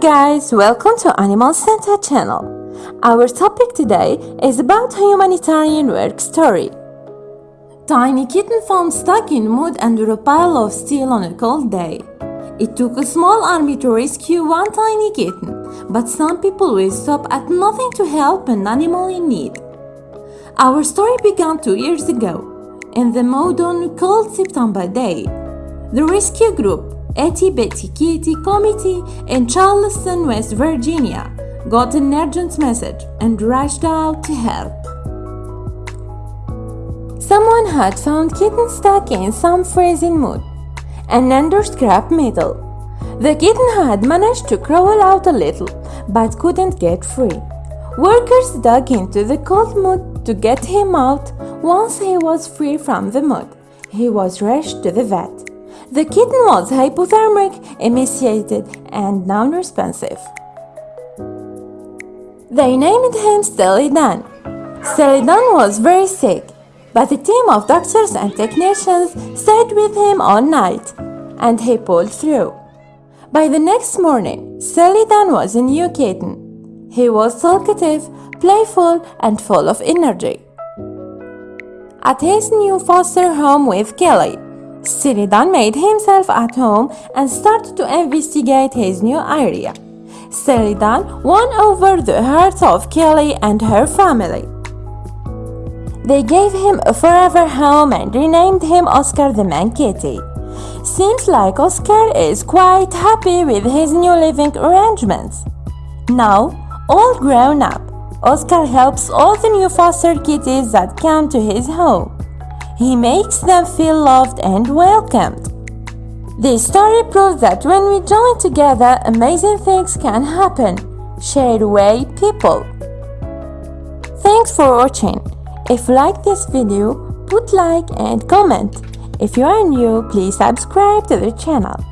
guys, welcome to Animal Center channel. Our topic today is about a humanitarian work story. Tiny kitten found stuck in mud under a pile of steel on a cold day. It took a small army to rescue one tiny kitten, but some people will stop at nothing to help an animal in need. Our story began two years ago, in the mud on a cold September day. The rescue group Itty Bitty Kitty Committee in Charleston, West Virginia, got an urgent message and rushed out to help. Someone had found kitten stuck in some freezing mud and under scrap metal. The kitten had managed to crawl out a little but couldn't get free. Workers dug into the cold mud to get him out. Once he was free from the mud, he was rushed to the vet. The kitten was hypothermic, emaciated, and non-responsive. They named him Steely-Dan. Steely-Dan was very sick, but a team of doctors and technicians stayed with him all night, and he pulled through. By the next morning, Steely-Dan was a new kitten. He was talkative, playful, and full of energy. At his new foster home with Kelly, Steely-Dan made himself at home and started to investigate his new area. Steely-Dan won over the hearts of Kelly and her family. They gave him a forever home and renamed him Oscar the Man Kitty. Seems like Oscar is quite happy with his new living arrangements. Now, all grown up, Oscar helps all the new foster kitties that come to his home. He makes them feel loved and welcomed. This story proves that when we join together, amazing things can happen. Share away people. Thanks for watching. If you like this video, put like and comment. If you are new, please subscribe to the channel.